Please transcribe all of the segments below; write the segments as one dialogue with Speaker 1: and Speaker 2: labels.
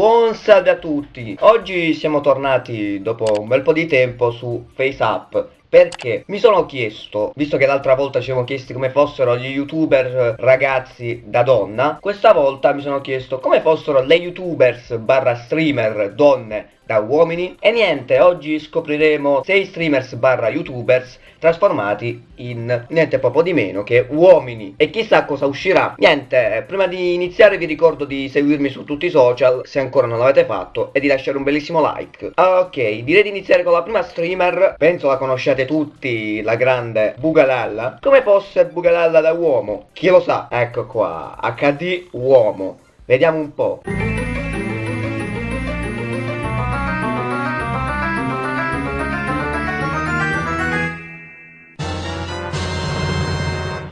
Speaker 1: Buon salve a tutti! Oggi siamo tornati dopo un bel po' di tempo su FaceApp perché? Mi sono chiesto, visto che l'altra volta ci siamo chiesti come fossero gli youtuber ragazzi da donna, questa volta mi sono chiesto come fossero le youtubers barra streamer donne da uomini. E niente, oggi scopriremo 6 streamers barra youtubers trasformati in niente poco di meno che uomini. E chissà cosa uscirà. Niente, prima di iniziare vi ricordo di seguirmi su tutti i social se ancora non l'avete fatto e di lasciare un bellissimo like. Ok, direi di iniziare con la prima streamer. Penso la conosciate tutti, la grande Bugalalla come fosse Bugalalla da uomo, chi lo sa, ecco qua, HD uomo vediamo un po'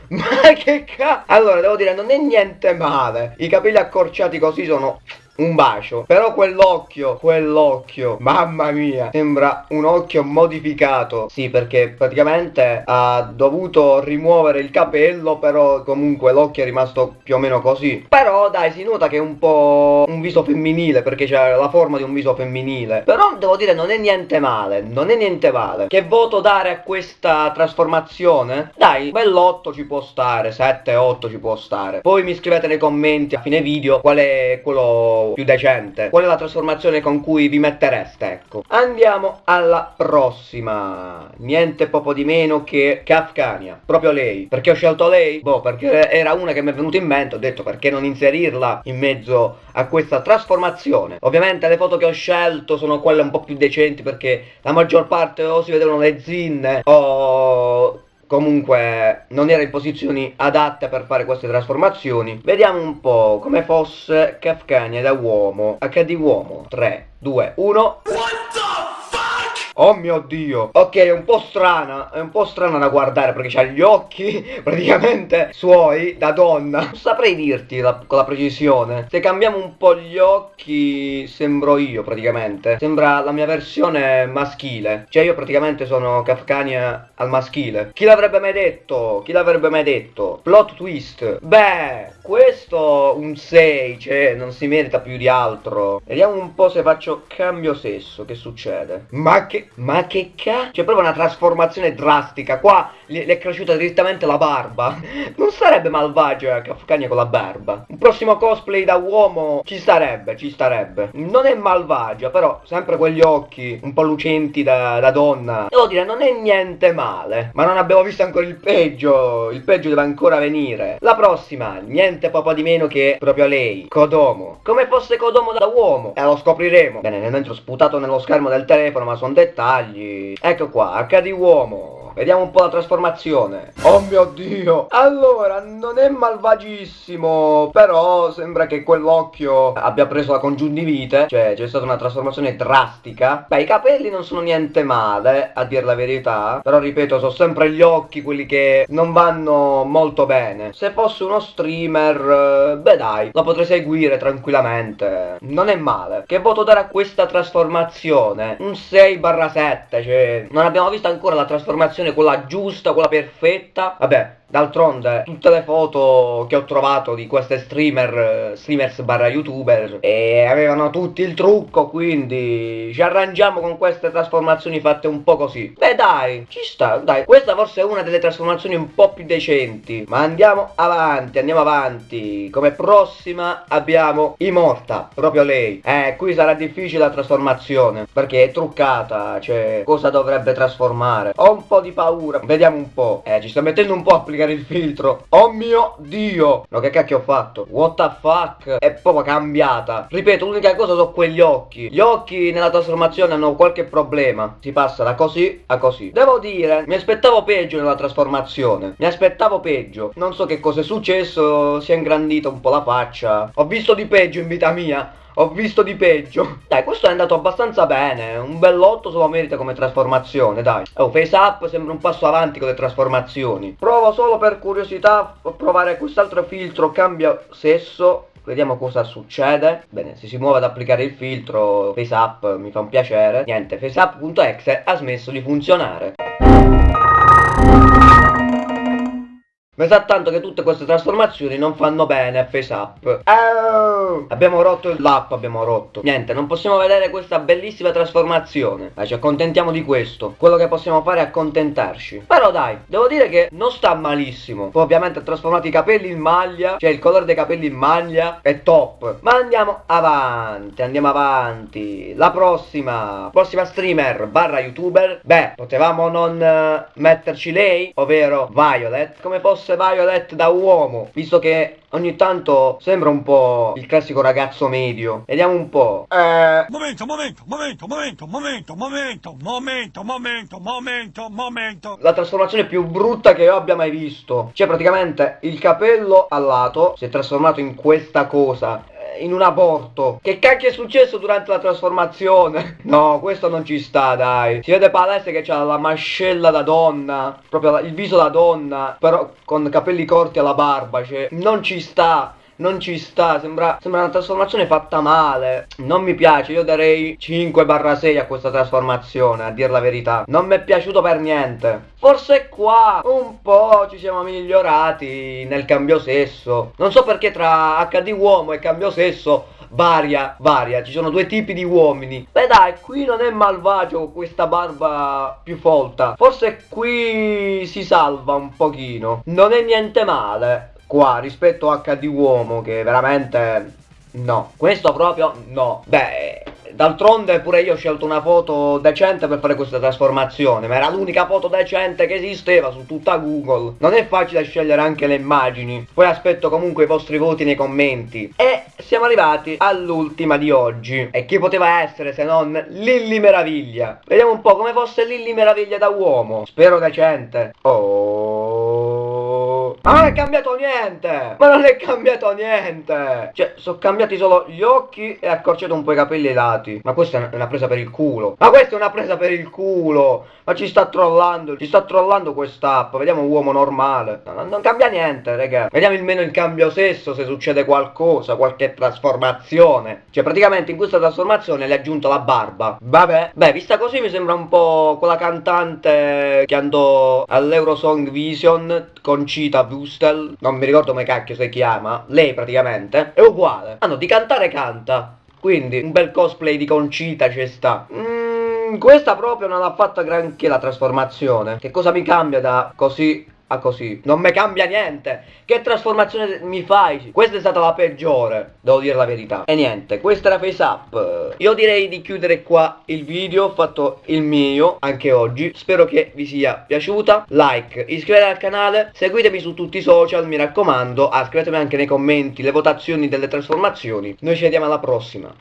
Speaker 1: Ma che cazzo? Allora, devo dire, non è niente male. I capelli accorciati così sono un bacio. Però quell'occhio, quell'occhio, mamma mia, sembra un occhio modificato. Sì, perché praticamente ha dovuto rimuovere il capello, però comunque l'occhio è rimasto più o meno così. Però dai, si nota che è un po' un viso femminile, perché c'è la forma di un viso femminile. Però devo dire, non è niente male, non è niente male. Che voto dare a questa trasformazione? Dai, bell'otto ci può stare, 7, 8 ci può stare. Poi mi scrivete nei commenti a fine video qual è quello più decente. Qual è la trasformazione con cui vi mettereste ecco? Andiamo alla prossima. Niente poco di meno che Kafkania. Proprio lei. Perché ho scelto lei? boh perché era una che mi è venuta in mente. Ho detto perché non inserirla in mezzo a questa trasformazione? Ovviamente le foto che ho scelto sono quelle un po' più decenti perché la maggior parte o si vedevano le zinne o comunque non era in posizioni adatte per fare queste trasformazioni. Vediamo un po' come fosse Kafkania da uomo, HD uomo, 3, 2, 1... Oh mio dio. Ok è un po' strana È un po' strana da guardare Perché ha gli occhi praticamente suoi Da donna. Non saprei dirti la, con la precisione. Se cambiamo un po' gli occhi Sembro io praticamente. Sembra la mia versione maschile. Cioè io praticamente sono Kafkania al maschile. Chi l'avrebbe mai detto? Chi l'avrebbe mai detto? Plot twist. Beh questo un 6 Cioè non si merita più di altro. Vediamo un po' se faccio cambio sesso. Che succede? Ma che ma che cazzo? C'è proprio una trasformazione drastica. Qua le è cresciuta direttamente la barba. Non sarebbe malvagia Kafkania con la barba. Un prossimo cosplay da uomo ci starebbe, ci starebbe. Non è malvagia, però sempre quegli occhi un po' lucenti da, da donna. Devo dire, non è niente male. Ma non abbiamo visto ancora il peggio. Il peggio deve ancora venire. La prossima, niente poco di meno che proprio lei, Kodomo. Come fosse Kodomo da uomo. E lo scopriremo. Bene, nel mentre ho sputato nello schermo del telefono, ma sono dettagli dettagli. Ecco qua, HD uomo. Vediamo un po' la trasformazione. Oh mio Dio. Allora, non è malvagissimo, però sembra che quell'occhio abbia preso la congiuntivite. Cioè, c'è stata una trasformazione drastica. Beh, i capelli non sono niente male, a dir la verità. Però, ripeto, sono sempre gli occhi quelli che non vanno molto bene. Se fosse uno streamer, beh dai, lo potrei seguire tranquillamente. Non è male. Che voto dare a questa trasformazione? Un 6 7, cioè, non abbiamo visto ancora la trasformazione posizione quella giusta, quella perfetta. Vabbè, D'altronde tutte le foto che ho trovato di queste streamer, streamers barra youtuber e avevano tutti il trucco quindi ci arrangiamo con queste trasformazioni fatte un po' così. Beh dai, ci sta, dai, questa forse è una delle trasformazioni un po' più decenti. Ma andiamo avanti, andiamo avanti. Come prossima abbiamo Immorta, proprio lei. Eh, qui sarà difficile la trasformazione perché è truccata, cioè cosa dovrebbe trasformare. Ho un po' di paura, vediamo un po'. Eh, ci sto mettendo un po' applicare applicare il filtro. Oh mio dio! No che cacchio ho fatto? What the fuck? È proprio cambiata. Ripeto l'unica cosa sono quegli occhi. Gli occhi nella trasformazione hanno qualche problema. Si passa da così a così. Devo dire Mi aspettavo peggio nella trasformazione. Mi aspettavo peggio. Non so che cosa è successo Si è ingrandita un po' la faccia. Ho visto di peggio in vita mia ho visto di peggio. Dai, questo è andato abbastanza bene. Un bell'otto se lo merita come trasformazione, dai. Oh, face up sembra un passo avanti con le trasformazioni. Provo solo per curiosità a provare quest'altro filtro, cambia sesso. Vediamo cosa succede. Bene, se si muove ad applicare il filtro FaceUp mi fa un piacere. Niente, FaceUp.exe ha smesso di funzionare. Mi sa tanto che tutte queste trasformazioni non fanno bene a FaceUp. Oh! no! Abbiamo rotto l'app, abbiamo rotto. Niente, non possiamo vedere questa bellissima trasformazione. Dai, ci accontentiamo di questo. Quello che possiamo fare è accontentarci. Però dai, devo dire che non sta malissimo. Poi ovviamente ha trasformato i capelli in maglia, cioè il colore dei capelli in maglia è top. Ma andiamo avanti, andiamo avanti. La prossima, prossima streamer barra youtuber. Beh, potevamo non uh, metterci lei, ovvero Violet, come fosse Violet da uomo, visto che ogni tanto sembra un po' il classico ragazzo medio. Vediamo un po'.
Speaker 2: Eh... Momento, momento, momento, momento, momento, momento, momento, momento, momento, momento.
Speaker 1: La trasformazione più brutta che io abbia mai visto. Cioè praticamente il capello al lato si è trasformato in questa cosa in un aborto. Che cacchio è successo durante la trasformazione? No, questo non ci sta, dai. Si vede palese che c'ha la mascella da donna, proprio il viso da donna, però con capelli corti alla barba, cioè non ci sta non ci sta, sembra, sembra una trasformazione fatta male. Non mi piace, io darei 5-6 a questa trasformazione, a dir la verità. Non mi è piaciuto per niente. Forse qua un po' ci siamo migliorati nel cambio sesso. Non so perché tra HD uomo e cambio sesso varia, varia, ci sono due tipi di uomini. Beh dai, qui non è malvagio questa barba più folta. Forse qui si salva un pochino. Non è niente male qua rispetto a HD uomo che veramente no. Questo proprio no. Beh d'altronde pure io ho scelto una foto decente per fare questa trasformazione ma era l'unica foto decente che esisteva su tutta Google. Non è facile scegliere anche le immagini. Poi aspetto comunque i vostri voti nei commenti. E siamo arrivati all'ultima di oggi. E chi poteva essere se non Lilli Meraviglia? Vediamo un po' come fosse Lilli Meraviglia da uomo. Spero decente. Oh ma non è cambiato niente! Ma non è cambiato niente! Cioè, sono cambiati solo gli occhi e accorciato un po' i capelli ai lati. Ma questa è una presa per il culo. Ma questa è una presa per il culo! Ma ci sta trollando, ci sta trollando quest'app. Vediamo un uomo normale. No, non cambia niente, raga. Vediamo almeno il cambio sesso, se succede qualcosa, qualche trasformazione. Cioè, praticamente in questa trasformazione le ha aggiunto la barba. Vabbè. Beh, vista così mi sembra un po' quella cantante che andò all'Eurosong Vision con Cita Bustel, non mi ricordo come cacchio si chiama, lei praticamente, è uguale. Ah no, di cantare canta. Quindi un bel cosplay di Concita ci sta. Mm, questa proprio non ha fatto granché la trasformazione. Che cosa mi cambia da così a così. Non mi cambia niente. Che trasformazione mi fai? Questa è stata la peggiore, devo dire la verità. E niente, questa era Face Up. Io direi di chiudere qua il video, ho fatto il mio anche oggi. Spero che vi sia piaciuta. Like, iscrivetevi al canale, seguitemi su tutti i social, mi raccomando. Ah, scrivetemi anche nei commenti le votazioni delle trasformazioni. Noi ci vediamo alla prossima.